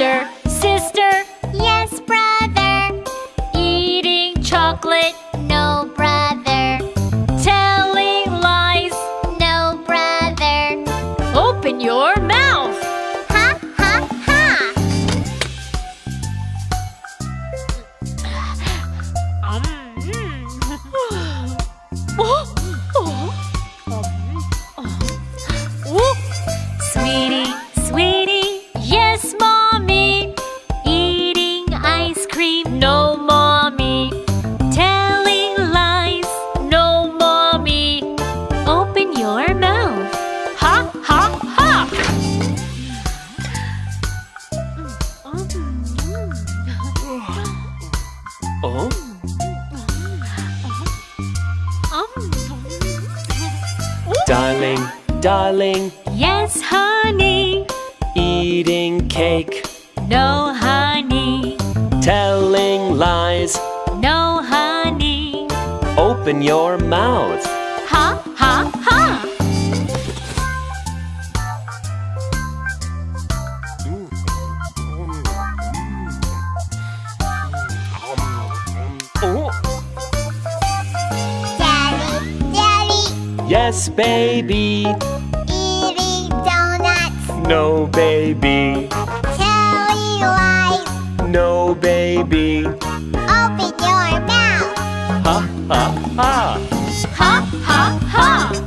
Sister, sister, Yes, brother. eating chocolate, No, brother. telling lies. No, brother. Open your mouth. Oh? Darling, darling, Yes, honey. eating cake, No, honey. telling lies. No, honey. Open your mouth. Ha, yes, baby. Eating donuts. No, baby. Telling lies. No, baby. Open your mouth. Ha ha ha, ha, ha. Ha,